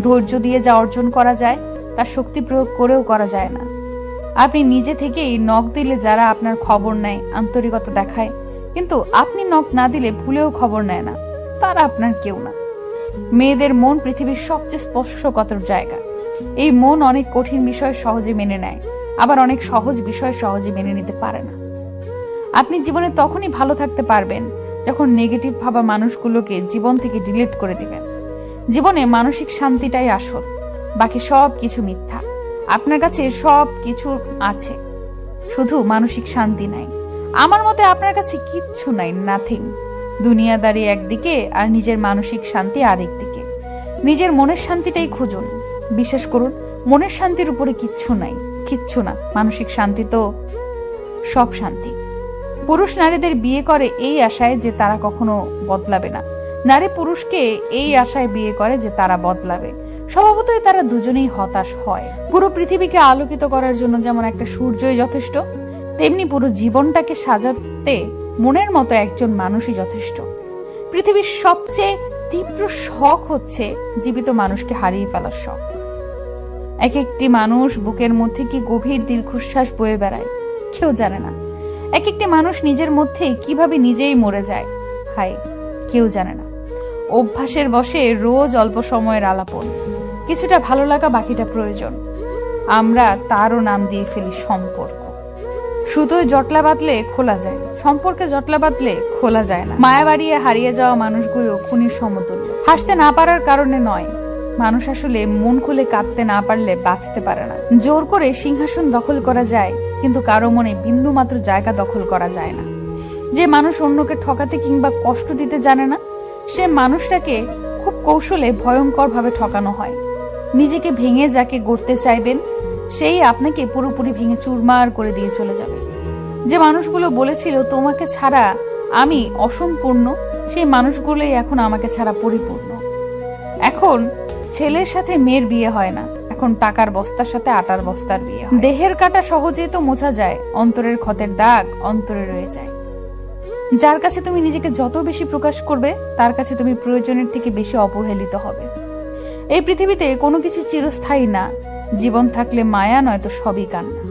ধৈর্য দিয়ে যা অর্জন করা যায়, তা শক্তি প্রয়োগ করেও করা যায় না। আপনি নিজে থেকেই নখ দিলে যারা আপনার খবর নেয়, আন্তরিকতা দেখায়। কিন্তু আপনি নখ না দিলে ভুলেও খবর নেয় না। তারা আপনার কেউ না। মেয়েদের মন পৃথিবীর সবচেয়ে স্পর্শকতর জায়গা। এই মন অনেক কঠিন বিষয় সহজে মেনে নেয়, আবার অনেক সহজ বিষয় সহজে মেনে নিতে পারে না। আপনি জীবনে তখনই ভালো থাকতে পারবেন, যখন নেগেটিভ ভাবা মানুষগুলোকে জীবন থেকে ডিলিট করে দিবেন। জীবনে মানসিক শান্তিটাই আসল। বাকি সব কিছু মিথ্যা। আপনার কাছে সব কিছু আছে। শুধু মানসিক শান্তি নাই। আমার মতে আপনার কাছে কিচ্ছু নাই নাথিং দুনিয়াদারি একদিকে আর নিজের মানসিক শান্তি আরেক দিকে। নিজের মনের শান্তিটাই খুঁজুন। বিশ্বাস করুন, মনের শান্তির উপরে কিচ্ছু নাই। কিচ্ছু না। মানসিক শান্তি তো সব শান্তি। পুরুষ নারীদের বিয়ে করে এই আশায় যে তারা কখনো বদলাবে না। নারী পুরুষকে এই আশায় বিয়ে করে যে তারা বদলাবে। স্বভাবতই তারা দুজনেই হতাশ হয়। পুরো পৃথিবীকে আলোকিত করার জন্য যেমন একটা সূর্যই যথেষ্ট, তেমনি পুরো জীবনটাকে সাজাতে মনের মতো একজন মানুষই যথেষ্ট। পৃথিবীর সবচেয়ে তীব্র শখ হচ্ছে জীবিত মানুষকে হারিয়ে ফেলার শখ। এক একটি মানুষ বুকের মধ্যে কি গভীর দীর্ঘশ্বাস বয়ে বেড়ায়, কেউ জানে না। এক একটি মানুষ নিজের মধ্যে কীভাবে নিজেই মরে যায় হাই কেউ জানে না। অভ্যাসের বসে রোজ অল্প সময়ের আলাপন। কিছুটা ভালো লাগা বাকিটা প্রয়োজন। আমরা তারও নাম দিয়ে ফেলি সম্পর্ক। সুতোয় জটলা বাঁধলে খোলা যায় সম্পর্কে জটলা বাঁধলে খোলা যায় না। মায়া বাড়িয়ে হারিয়ে যাওয়া মানুষগুলো খুনির সমতুল্য। হাসতে না পারার কারণে নয়, মানুষ আসলে মন খুলে কাঁদতে না পারলে বাঁচতে পারে না। জোর করে সিংহাসন দখল করা যায়, কিন্তু কারও মনে বিন্দু মাত্র জায়গা দখল করা যায় না। যে মানুষ অন্যকে ঠকাতে কিংবা কষ্ট দিতে জানে না সে মানুষটাকে খুব কৌশলে ভয়ঙ্কর ভাবে ঠকানো হয়। নিজেকে ভেঙে যাকে গড়তে চাইবেন, সেই আপনাকে পুরোপুরি ভেঙে চুরমার করে দিয়ে চলে যাবে। যে মানুষগুলো বলেছিল, তোমাকে ছাড়া আমি অসম্পূর্ণ, সেই মানুষগুলোই এখন আমাকে ছাড়া পরিপূর্ণ। এখন ছেলের সাথে মেয়ের বিয়ে হয় না, এখন টাকার বস্তার সাথে আটার বস্তার বিয়ে দেহের কাটা সহজেই তো মোছা যায়, অন্তরের ক্ষতের দাগ অন্তরে রয়ে যায়। যার কাছে তুমি নিজেকে যত বেশি প্রকাশ করবে, তার কাছে তুমি প্রয়োজনের থেকে বেশি অবহেলিত হবে। এই পৃথিবীতে কোনো কিছু চিরস্থায়ী না, জীবন থাকলে মায়া নয় তো সবই কান্না।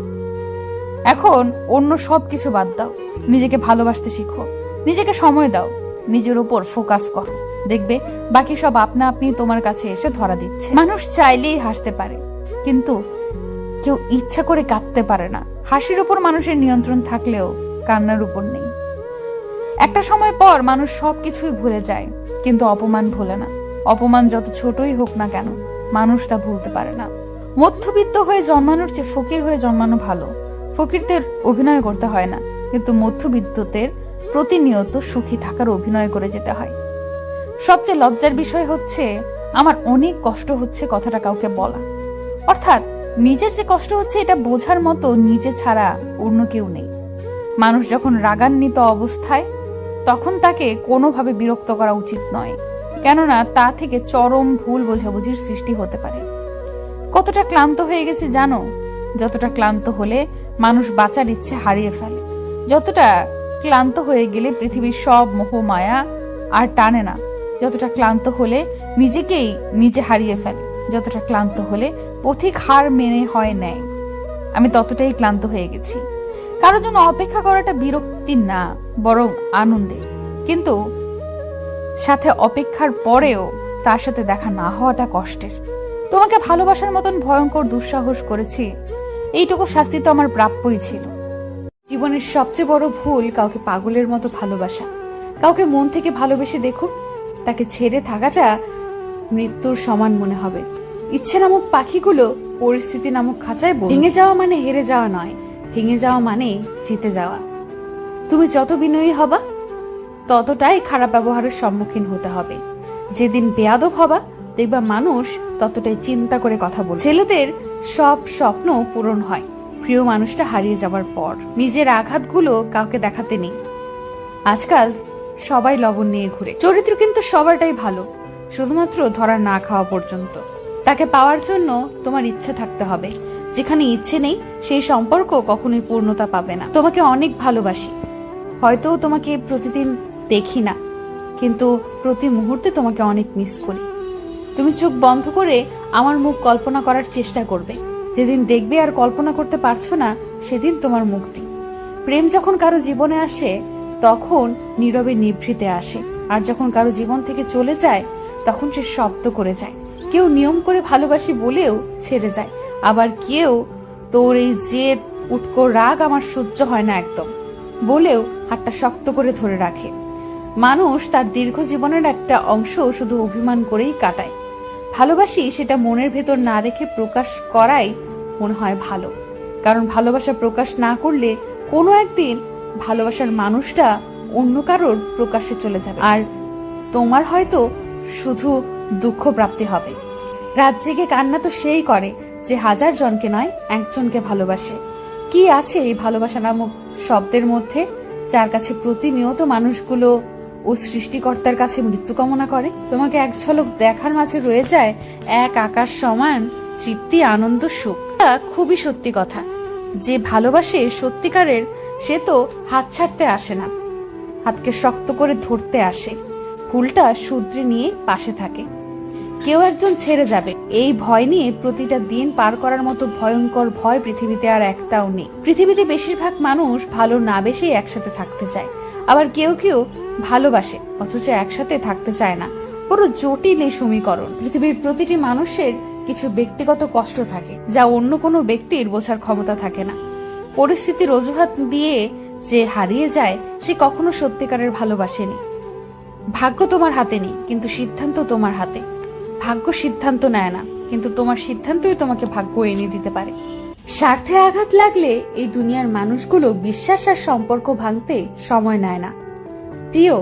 এখন অন্য সব কিছু বাদ দাও, নিজেকে ভালোবাসতে শিখো, নিজেকে সময় দাও, নিজের উপর ফোকাস করো। দেখবে, বাকি সব আপনা আপনি তোমার কাছে এসে ধরা দিচ্ছে। মানুষ চাইলেই হাসতে পারে, কিন্তু কেউ ইচ্ছা করে কাঁদতে পারে না। হাসির উপর মানুষের নিয়ন্ত্রণ থাকলেও কান্নার উপর নেই। একটা সময় পর মানুষ সবকিছুই ভুলে যায়, কিন্তু অপমান ভুলে না। অপমান যত ছোটই হোক না কেন, মানুষ তা ভুলতে পারে না। মধ্যবিত্ত হয়ে জন্মানোর চেয়ে ফকির হয়ে জন্মানো ভালো। ফকিরদের অভিনয় করতে হয় না, কিন্তু মধ্যবিত্তদের প্রতিনিয়ত সুখী থাকার অভিনয় করে যেতে হয়। সবচেয়ে লজ্জার বিষয় হচ্ছে, আমার অনেক কষ্ট হচ্ছে কথাটা কাউকে বলা। অর্থাৎ, নিজের যে কষ্ট হচ্ছে এটা বোঝার মতো নিজে ছাড়া অন্য কেউ নেই। মানুষ যখন রাগান্বিত অবস্থায় তখন তাকে কোনোভাবে বিরক্ত করা উচিত নয়, কেননা তা থেকে চরম ভুল বোঝাবুঝির সৃষ্টি হতে পারে। কতটা ক্লান্ত হয়ে গেছে জানো? যতটা ক্লান্ত হলে মানুষ বাঁচার ইচ্ছে হারিয়ে ফেলে। যতটা ক্লান্ত হয়ে গেলে পৃথিবীর সব মোহ মায়া আর টানে না। যতটা ক্লান্ত হলে নিজেকেই নিজে হারিয়ে ফেলে। যতটা ক্লান্ত হলে পথিক হার মেনে হয় নেয় আমি ততটাই ক্লান্ত হয়ে গেছি। কারোর জন্য অপেক্ষা করাটা বিরক্তির না, বরং আনন্দের কিন্তু সাথে অপেক্ষার পরেও তার সাথে দেখা না হওয়াটা কষ্টের। তোমাকে ভালোবাসার মতন ভয়ঙ্কর দুঃসাহস করেছি, এইটুকু শাস্তি তো আমার প্রাপ্যই ছিল। জীবনের সবচেয়ে বড় ভুল কাউকে পাগলের মতো ভালোবাসা। কাউকে মন থেকে ভালোবেসে দেখুন, তাকে ছেড়ে থাকাটা মৃত্যুর সমান মনে হবে। ইচ্ছে নামক পাখিগুলো পরিস্থিতি নামক খাঁচায় ভেঙে যাওয়া মানে হেরে যাওয়া নয়। ভেঙে যাওয়া মানে জিতে যাওয়া। তুমি যত বিনয়ী হবা, ততটাই খারাপ ব্যবহারের সম্মুখীন হতে হবে। যেদিন বেয়াদব হবা, দেখবা মানুষ ততটাই চিন্তা করে কথা বলবে। ছেলেদের সব স্বপ্ন পূরণ হয়, প্রিয় মানুষটা হারিয়ে যাবার পর। নিজের আঘাতগুলো কাউকে দেখাতে নেই। আজকাল সবাই লবণ নিয়ে ঘুরে। চরিত্র কিন্তু সবারটাই ভালো, শুধুমাত্র ধরা না খাওয়া পর্যন্ত। তাকে পাওয়ার জন্য তোমার ইচ্ছে থাকতে হবে। যেখানে ইচ্ছে নেই, সেই সম্পর্ক কখনোই পূর্ণতা পাবে না। তোমাকে অনেক ভালোবাসি। হয়তো তোমাকে প্রতিদিন দেখি না, কিন্তু প্রতি মুহূর্তে তোমাকে অনেক মিস করি। তুমি চোখ বন্ধ করে আমার মুখ কল্পনা করার চেষ্টা করবে। যেদিন দেখবে আর কল্পনা করতে পারছ না, সেদিন তোমার মুক্তি। প্রেম যখন কারও জীবনে আসে, তখন নীরবে নিভৃতে আসে। আর যখন কারও জীবন থেকে চলে যায়, তখন সে শব্দ করে যায়। কেউ নিয়ম করে ভালোবাসি বলেও ছেড়ে যায়। আবার কেউ তোর এই জেদ, উটকো রাগ আমার সহ্য হয় না একদম। বলেও হাতটা শক্ত করে ধরে রাখে। মানুষ তার দীর্ঘ জীবনের একটা অংশ শুধু অভিমান করেই কাটায়। ভালোবাসি সেটা মনের ভেতর না রেখে প্রকাশ করাই মনে হয় ভালো। কারণ ভালোবাসা প্রকাশ না করলে কোনো একদিন ভালোবাসার মানুষটা অন্য কারোর প্রকাশে চলে যাবে। আর তোমার হয়তো শুধু দুঃখ প্রাপ্তি হবে। রাত জেগে কান্না তো সেই করে যে হাজার জনকে নয়, একজনকে ভালোবাসে। কি আছে এই ভালোবাসা নামক শব্দের মধ্যে, যার কাছে প্রতিনিয়ত মানুষগুলো ও সৃষ্টিকর্তার কাছে মৃত্যু কামনা করে? তোমাকে এক ঝলক দেখার মাঝে রয়ে যায় এক আকাশ সমান, তৃপ্তি, আনন্দ, সুখ। খুবই সত্যি কথা। যে ভালোবাসে সত্যিকারের, সে তো হাত ছাড়তে আসে না। হাতকে শক্ত করে ধরতে আসে। ফুলটা শুদ্রে নিয়ে পাশে থাকে। কেউ একজন ছেড়ে যাবে। এই ভয় নিয়ে প্রতিটা দিন পার করার মতো ভয়ঙ্কর ভয় পৃথিবীতে আর একটাও নেই। পৃথিবীতে বেশিরভাগ মানুষ ভালো না বেশি একসাথে থাকতে চায়। আবার কেউ কেউ ভালোবাসে, অথচ একসাথে থাকতে চায় না। বড় জটিল এই সমীকরণ। পৃথিবীর প্রতিটি মানুষের কিছু ব্যক্তিগত কষ্ট থাকে, যা অন্য কোনো ব্যক্তির বোঝার ক্ষমতা থাকে না। পরিস্থিতির অজুহাত দিয়ে যে হারিয়ে যায়, সে কখনো সত্যিকারের ভালোবাসেনি ভাগ্য তোমার হাতে নেই, কিন্তু সিদ্ধান্ত তোমার হাতে। ভাগ্য সিদ্ধান্ত নেয় না, কিন্তু তোমার সিদ্ধান্তই তোমাকে ভাগ্য এনে দিতে পারে। স্বার্থে আঘাত লাগলে এই দুনিয়ার মানুষগুলো বিশ্বাস আর সম্পর্ক ভাঙতে সময় নেয় না। প্রিয়,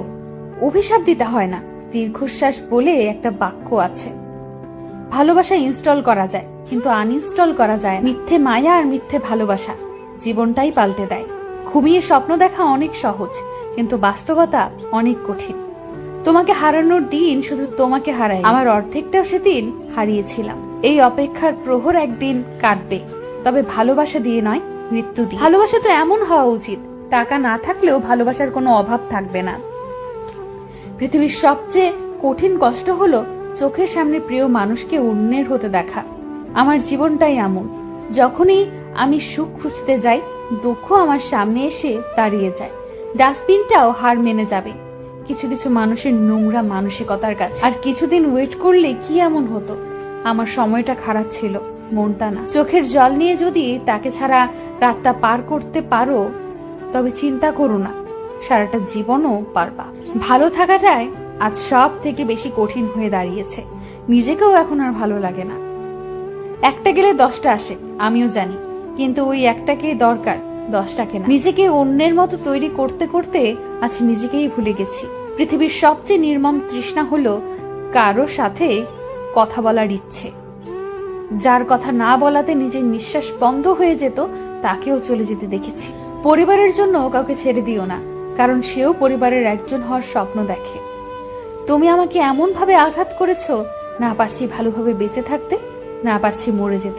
অভিশাপ দিতে হয় না, দীর্ঘশ্বাস বলে একটা বাক্য আছে। ভালোবাসা ইনস্টল করা যায়, কিন্তু আনইনস্টল করা যায়। মিথ্যে মায়া আর মিথ্যে ভালোবাসা জীবনটাই পাল্টে দেয়। ঘুমিয়ে স্বপ্ন দেখা অনেক সহজ, কিন্তু বাস্তবতা অনেক কঠিন। তোমাকে হারানোর দিন শুধু তোমাকে হারাই। আমার অর্ধেকটাও সেদিন হারিয়েছিলাম। এই অপেক্ষার প্রহর একদিন কাটবে। তবে ভালোবাসা দিয়ে নয়, মৃত্যু দিয়ে। ভালোবাসা তো এমন হওয়া উচিত, টাকা না থাকলেও ভালোবাসার কোনো অভাব থাকবে না। পৃথিবীর সবচেয়ে কঠিন কষ্ট হলো চোখের সামনে প্রিয় মানুষকে অন্যের হতে দেখা। আমার জীবনটাই এমন, যখনই আমি সুখ খুঁজতে যাই, দুঃখ আমার সামনে এসে দাঁড়িয়ে যায়। ডাস্টবিনটাও হার মেনে যাবে। কিছু কিছু মানুষের নোংরা মানসিকতার কাছে। আর কিছুদিন ওয়েট করলে কি এমন হতো? আমার সময়টা খারাপ ছিল মনটা না। চোখের জল নিয়ে যদি তাকে ছাড়া রাতটা পার করতে পারো, তবে চিন্তা করো না, সারাটা জীবনও পারবা। ভালো থাকাটাই আজ সব থেকে বেশি কঠিন হয়ে দাঁড়িয়েছে। নিজেকেও এখন আর ভালো লাগে না। একটা গেলে দশটা আসে, আমিও জানি। কিন্তু ওই একটাকে দরকার, দশটাকে না। নিজেকে অন্যের মতো তৈরি করতে করতে আজ নিজেকেই ভুলে গেছি। পৃথিবীর সবচেয়ে নির্মম তৃষ্ণা হলো কারও সাথে কথা বলার ইচ্ছে। যার কথা না বলাতে নিজের নিঃশ্বাস বন্ধ হয়ে যেত, তাকেও চলে যেতে দেখেছি। পরিবারের জন্য কাউকে ছেড়ে দিও না, কারণ সেও পরিবারের একজন হওয়ার স্বপ্ন দেখে। তুমি আমাকে এমন ভাবে আঘাত করেছ, না পারছি ভালোভাবে বেঁচে থাকতে, না পারছি মরে যেতে।